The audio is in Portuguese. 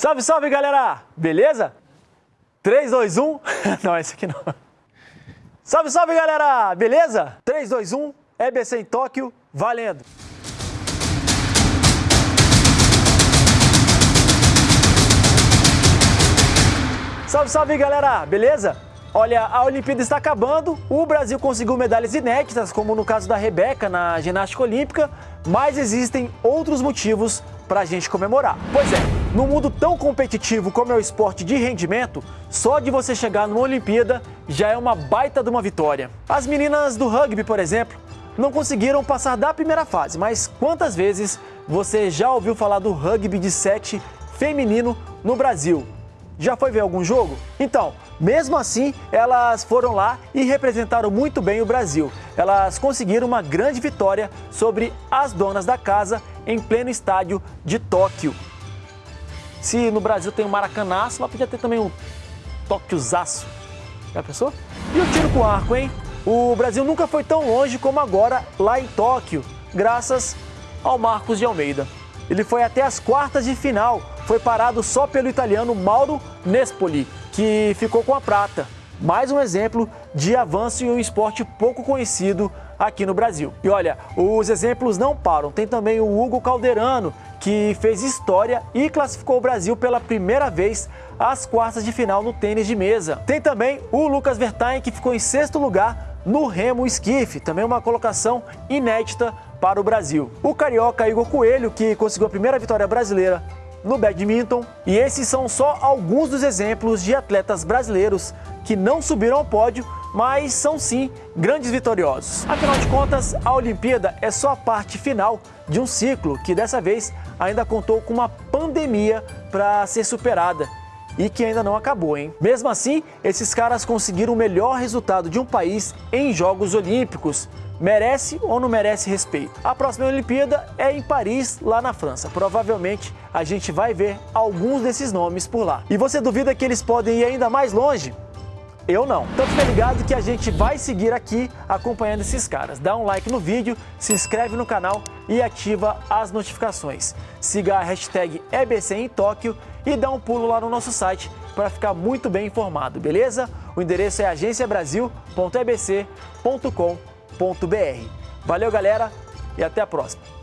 Salve, salve, galera! Beleza? 3, 2, 1... não, esse aqui não. Salve, salve, galera! Beleza? 3, 2, 1, EBC em Tóquio, valendo! Salve, salve, galera! Beleza? Olha, a Olimpíada está acabando, o Brasil conseguiu medalhas inéditas, como no caso da Rebeca na ginástica olímpica, mas existem outros motivos para a gente comemorar. Pois é, no mundo tão competitivo como é o esporte de rendimento, só de você chegar numa Olimpíada já é uma baita de uma vitória. As meninas do rugby, por exemplo, não conseguiram passar da primeira fase, mas quantas vezes você já ouviu falar do rugby de 7 feminino no Brasil? Já foi ver algum jogo? Então, mesmo assim, elas foram lá e representaram muito bem o Brasil. Elas conseguiram uma grande vitória sobre as donas da casa em pleno estádio de Tóquio. Se no Brasil tem o Maracanaço, lá podia ter também um Tóquiozaço. Já pensou? E o tiro com arco, hein? O Brasil nunca foi tão longe como agora lá em Tóquio, graças ao Marcos de Almeida. Ele foi até as quartas de final, foi parado só pelo italiano Mauro Nespoli, que ficou com a prata. Mais um exemplo de avanço em um esporte pouco conhecido aqui no Brasil. E olha, os exemplos não param. Tem também o Hugo Calderano, que fez história e classificou o Brasil pela primeira vez às quartas de final no tênis de mesa. Tem também o Lucas Vertain, que ficou em sexto lugar no remo esquife, também uma colocação inédita para o Brasil. O carioca Igor Coelho, que conseguiu a primeira vitória brasileira no badminton. E esses são só alguns dos exemplos de atletas brasileiros que não subiram ao pódio, mas são sim grandes vitoriosos. Afinal de contas, a Olimpíada é só a parte final de um ciclo que dessa vez ainda contou com uma pandemia para ser superada e que ainda não acabou, hein? Mesmo assim, esses caras conseguiram o melhor resultado de um país em Jogos Olímpicos. Merece ou não merece respeito? A próxima Olimpíada é em Paris, lá na França. Provavelmente a gente vai ver alguns desses nomes por lá. E você duvida que eles podem ir ainda mais longe? Eu não. Então fica ligado que a gente vai seguir aqui acompanhando esses caras. Dá um like no vídeo, se inscreve no canal e ativa as notificações. Siga a hashtag EBC em Tóquio e dá um pulo lá no nosso site para ficar muito bem informado, beleza? O endereço é agenciabrasil.ebc.com.br. Valeu, galera, e até a próxima.